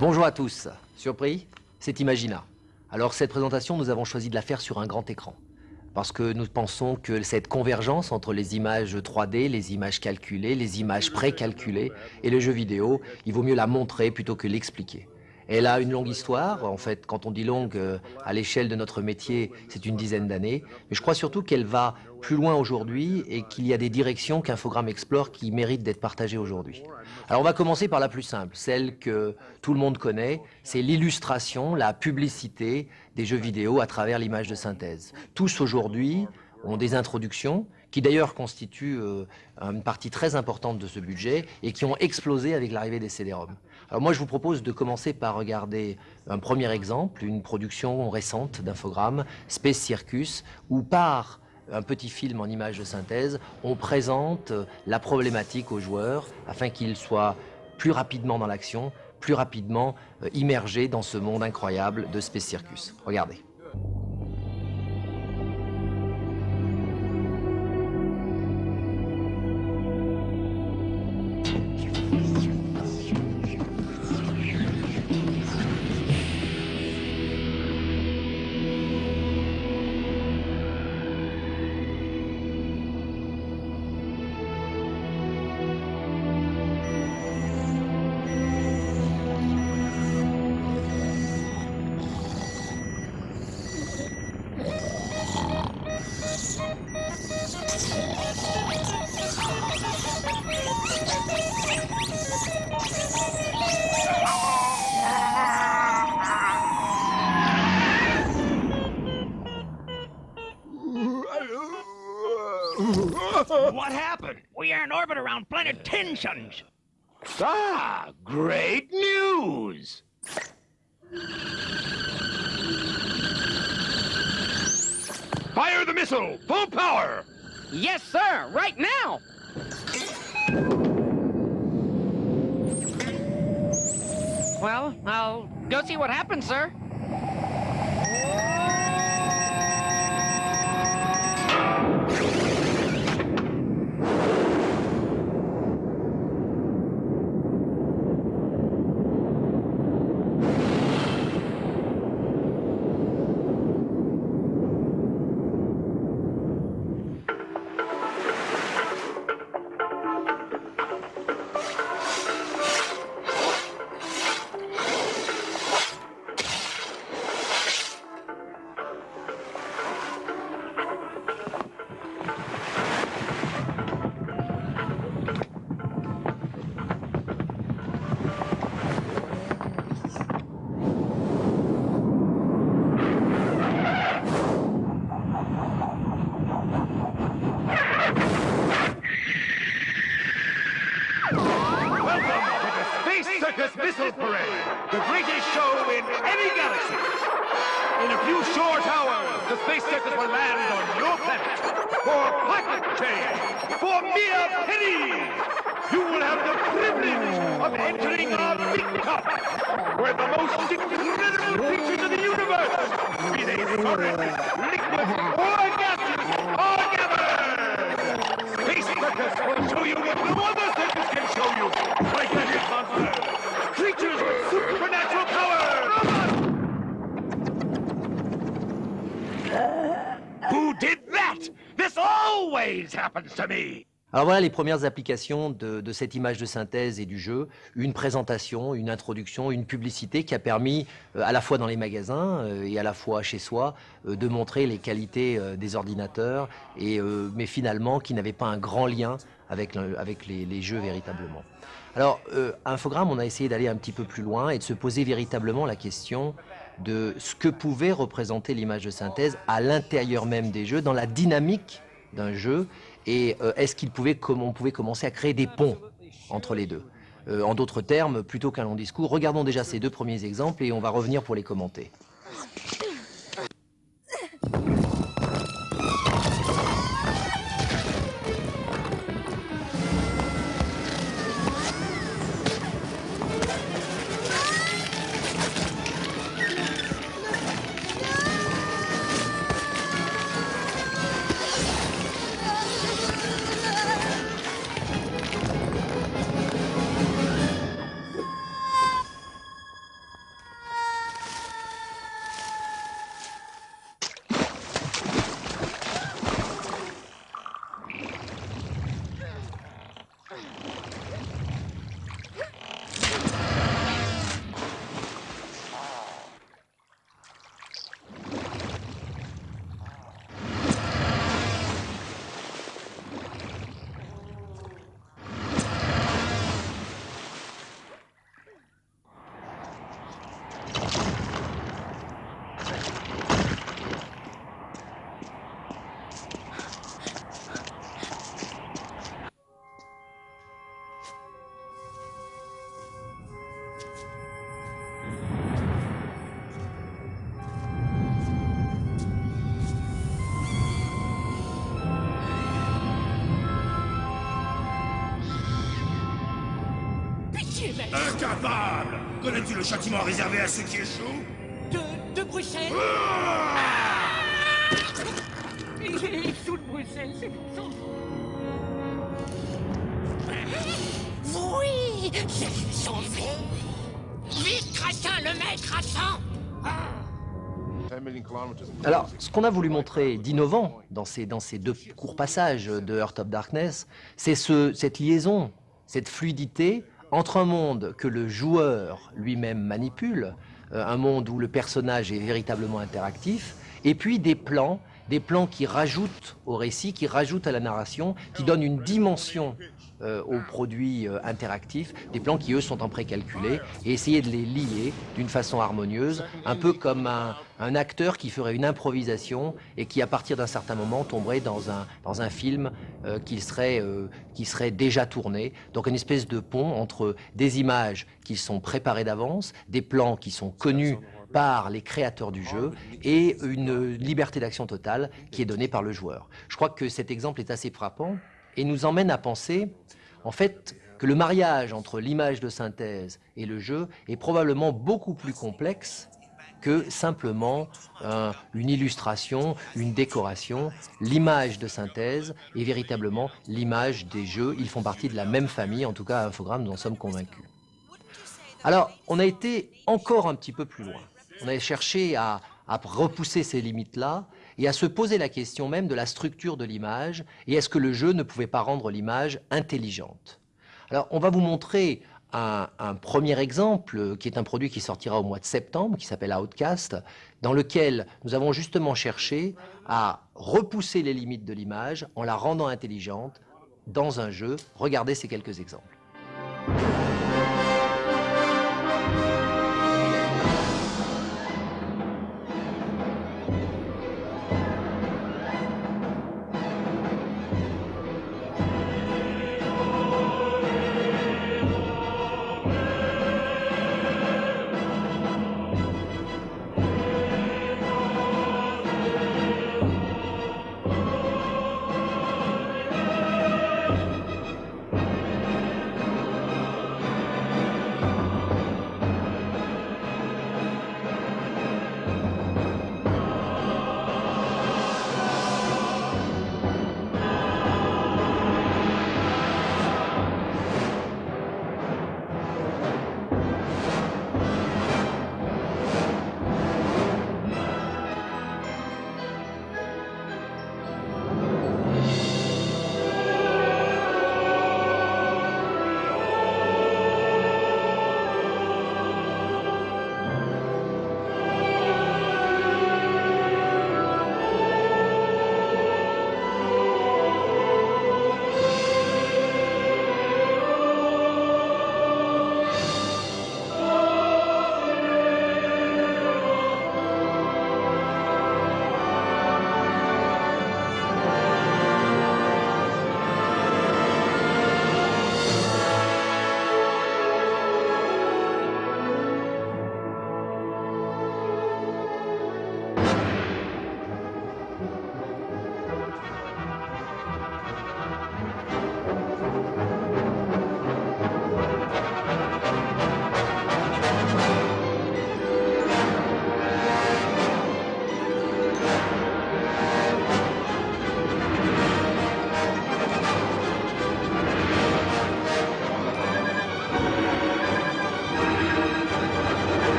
Bonjour à tous. Surpris? C'est Imagina. Alors cette présentation, nous avons choisi de la faire sur un grand écran. Parce que nous pensons que cette convergence entre les images 3D, les images calculées, les images précalculées et le jeu vidéo, il vaut mieux la montrer plutôt que l'expliquer. Elle a une longue histoire. En fait, quand on dit longue, euh, à l'échelle de notre métier, c'est une dizaine d'années. Mais je crois surtout qu'elle va plus loin aujourd'hui et qu'il y a des directions qu'Infogrames explore qui méritent d'être partagées aujourd'hui. Alors on va commencer par la plus simple, celle que tout le monde connaît, c'est l'illustration, la publicité des jeux vidéo à travers l'image de synthèse. Tous aujourd'hui ont des introductions qui d'ailleurs constituent euh, une partie très importante de ce budget et qui ont explosé avec l'arrivée des CD-ROM. Alors moi je vous propose de commencer par regarder un premier exemple, une production récente d'Infogrames, Space Circus, où par un petit film en image de synthèse, on présente la problématique aux joueurs afin qu'ils soient plus rapidement dans l'action, plus rapidement euh, immergés dans ce monde incroyable de Space Circus. Regardez. Orbit around planet Tensions. Ah, great news! Fire the missile! Full power! Yes, sir! Right now! Well, I'll go see what happens, sir. Circus Missile Parade, the greatest show in any galaxy. In a few short hours, the Space Circus will land on your planet for pocket change, for mere pennies. You will have the privilege of entering our big cup, where the most incredible creatures in the universe, be they solid, liquid, or gaseous, are gathered. Space Circus will Alors voilà les premières applications de, cette image de synthèse et du jeu. Une présentation, une introduction, une publicité qui a permis, euh, à la fois dans les magasins euh, et à la fois chez soi, euh, de montrer les qualités des ordinateurs, et, mais finalement qui n'avait pas un grand lien avec, le, avec les, les, jeux véritablement. Alors, euh, Infogrames, on a essayé d'aller un petit peu plus loin et de se poser véritablement la question de ce que pouvait représenter l'image de synthèse à l'intérieur même des jeux, dans la dynamique d'un jeu, et euh, est-ce qu'il pouvait, on pouvait commencer à créer des ponts entre les deux euh, En d'autres termes, plutôt qu'un long discours, regardons déjà ces deux premiers exemples et on va revenir pour les commenter. Incapable Connais-tu le châtiment réservé à ceux qui échouent de, de Bruxelles Ah Il est sous de Bruxelles, c'est pour ça. Oui, j'ai sauvé. Vite, Crachin, le maître à sang Alors, ce qu'on a voulu montrer d'innovant dans ces, dans ces deux courts passages de Heart of Darkness, c'est ce, cette liaison, cette fluidité entre un monde que le joueur lui-même manipule, euh, un monde où le personnage est véritablement interactif, et puis des plans, des plans qui rajoutent au récit, qui rajoutent à la narration, qui donnent une dimension euh, aux produits euh, interactifs, des plans qui eux sont en précalculé, et essayer de les lier d'une façon harmonieuse, un peu comme un, acteur qui ferait une improvisation et qui à partir d'un certain moment tomberait dans un, dans un film euh, qui, serait, qui serait déjà tourné. Donc une espèce de pont entre des images qui sont préparées d'avance, des plans qui sont connus par les créateurs du jeu et une liberté d'action totale qui est donnée par le joueur. Je crois que cet exemple est assez frappant et nous emmène à penser, en fait, que le mariage entre l'image de synthèse et le jeu est probablement beaucoup plus complexe que simplement un- une illustration, une décoration. L'image de synthèse est véritablement l'image des jeux. Ils font partie de la même famille, en tout cas à Infogrames, nous en sommes convaincus. Alors, on a été encore un petit peu plus loin. On a cherché à, repousser ces limites-là et à se poser la question même de la structure de l'image et est-ce que le jeu ne pouvait pas rendre l'image intelligente Alors, on va vous montrer un, un premier exemple qui est un produit qui sortira au mois de septembre, qui s'appelle Outcast, dans lequel nous avons justement cherché à repousser les limites de l'image en la rendant intelligente dans un jeu. Regardez ces quelques exemples.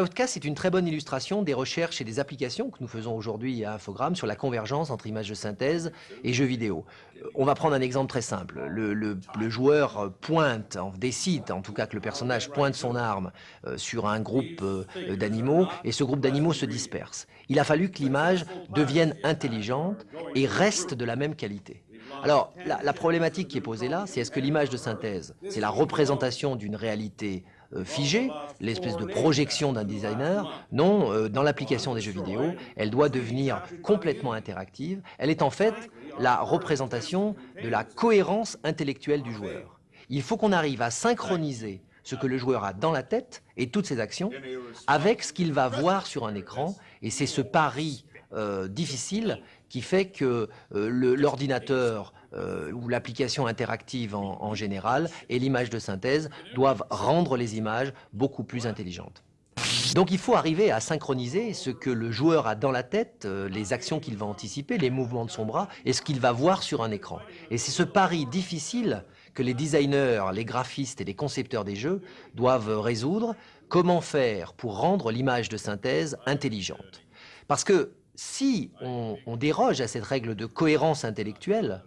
Outcast est une très bonne illustration des recherches et des applications que nous faisons aujourd'hui à Infogrames sur la convergence entre images de synthèse et jeux vidéo. Euh, On va prendre un exemple très simple. Le, joueur pointe, décide en tout cas que le personnage pointe son arme euh, sur un groupe euh, d'animaux et ce groupe d'animaux se disperse. Il a fallu que l'image devienne intelligente et reste de la même qualité. Alors, la, la problématique qui est posée là, c'est est-ce que l'image de synthèse, c'est la représentation d'une réalité figée, l'espèce de projection d'un designer Non, euh, dans l'application des jeux vidéo, elle doit devenir complètement interactive. Elle est en fait la représentation de la cohérence intellectuelle du joueur. il faut qu'on arrive à synchroniser ce que le joueur a dans la tête et toutes ses actions avec ce qu'il va voir sur un écran. Et c'est ce pari euh, difficile qui fait que euh, l'ordinateur euh, ou l'application interactive en, général et l'image de synthèse doivent rendre les images beaucoup plus intelligentes. Donc il faut arriver à synchroniser ce que le joueur a dans la tête, euh, les actions qu'il va anticiper, les mouvements de son bras et ce qu'il va voir sur un écran. Et c'est ce pari difficile que les designers, les graphistes et les concepteurs des jeux doivent résoudre. Comment faire pour rendre l'image de synthèse intelligente? Parce que si on déroge à cette règle de cohérence intellectuelle,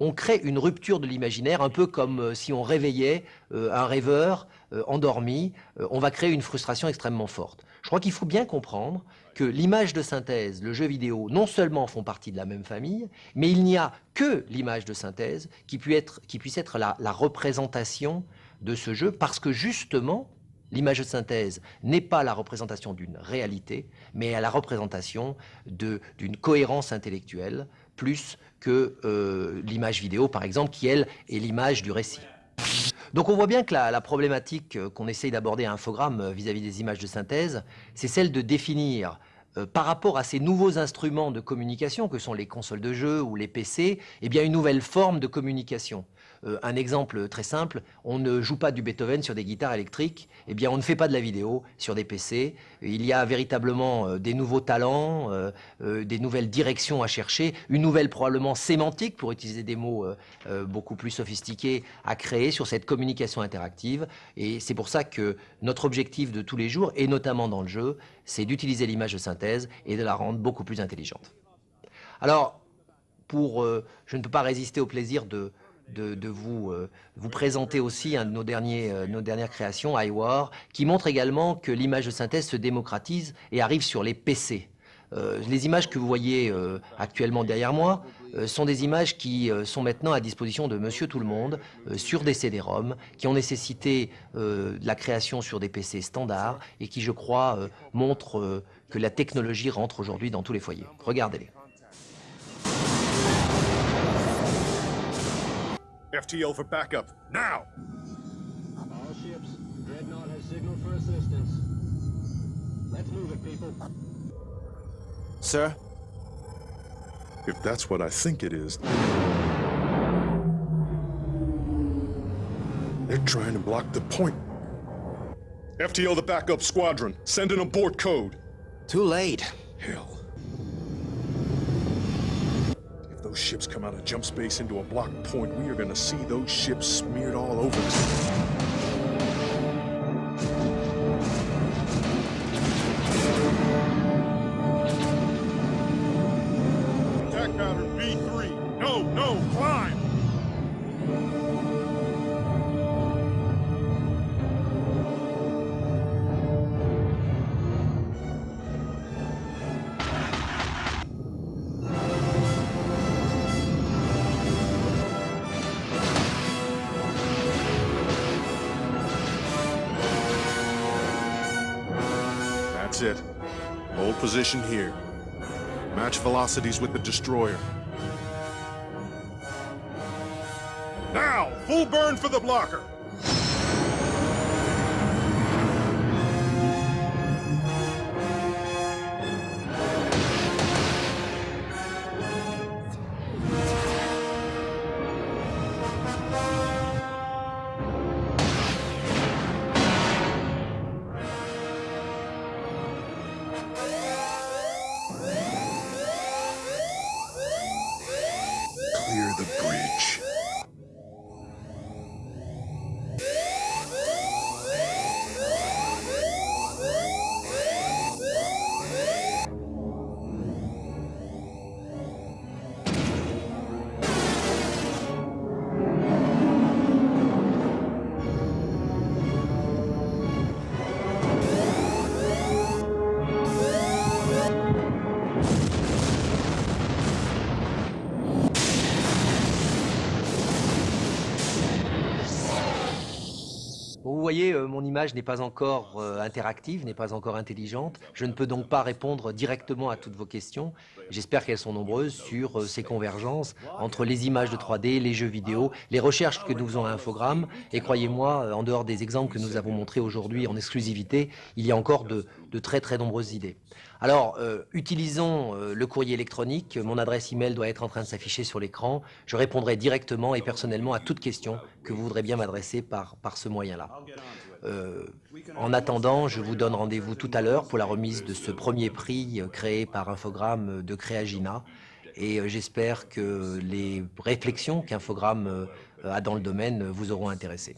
on crée une rupture de l'imaginaire, un peu comme euh, si on réveillait euh, un rêveur euh, endormi, on va créer une frustration extrêmement forte. Je crois qu'il faut bien comprendre que l'image de synthèse, le jeu vidéo, non seulement font partie de la même famille, mais il n'y a que l'image de synthèse qui, puisse être, la représentation de ce jeu, parce que justement, L'image de synthèse n'est pas la représentation d'une réalité, mais la représentation d'une cohérence intellectuelle, plus que euh, l'image vidéo, par exemple, qui, elle, est l'image du récit. Donc on voit bien que la, problématique euh, qu'on essaye d'aborder à Infogramme euh, vis-à-vis des images de synthèse, c'est celle de définir par rapport à ces nouveaux instruments de communication que sont les consoles de jeux ou les PC, eh bien une nouvelle forme de communication. Euh, un exemple très simple, on ne joue pas du Beethoven sur des guitares électriques, eh bien on ne fait pas de la vidéo sur des PC. Il y a véritablement euh, des nouveaux talents, euh, des nouvelles directions à chercher, une nouvelle probablement sémantique, pour utiliser des mots beaucoup plus sophistiqués, à créer sur cette communication interactive. Et c'est pour ça que notre objectif de tous les jours, et notamment dans le jeu, c'est d'utiliser l'image de synthèse et de la rendre beaucoup plus intelligente. Alors, pour, je ne peux pas résister au plaisir de, de, vous, euh, vous présenter aussi un de nos, euh, nos dernières créations, iWar, qui montre également que l'image de synthèse se démocratise et arrive sur les PC. Euh, les images que vous voyez actuellement derrière moi sont des images qui sont maintenant à disposition de monsieur tout le monde sur des CD-ROM, qui ont nécessité la création sur des PC standards et qui, je crois, montrent que la technologie rentre aujourd'hui dans tous les foyers. Regardez-les. FTO for backup, now! All ships, Dreadnought has signaled for assistance. Let's move it, people. Sir? If that's what I think it is... They're trying to block the point. FTO the backup squadron, send an abort code. Too late. Hell. Those ships come out of jump space into a block point, we are gonna see those ships smeared all over us. That's it. Hold position here. Match velocities with the destroyer. Now, full burn for the blocker! Mon image n'est pas encore euh, interactive, n'est pas encore intelligente. Je ne peux donc pas répondre directement à toutes vos questions. J'espère qu'elles sont nombreuses sur euh, ces convergences entre les images de 3D, les jeux vidéo, les recherches que nous faisons à Infogrames. Et croyez-moi, euh, en dehors des exemples que nous avons montrés aujourd'hui en exclusivité, il y a encore de, très très nombreuses idées. Alors, utilisons le courrier électronique. Mon adresse email doit être en train de s'afficher sur l'écran. Je répondrai directement et personnellement à toute question que vous voudrez bien m'adresser par ce moyen-là. Euh, en attendant, je vous donne rendez-vous tout à l'heure pour la remise de ce premier prix euh, créé par Infogrames de Créagina. Et euh, j'espère que les réflexions qu'Infogrames euh, a dans le domaine vous auront intéressé.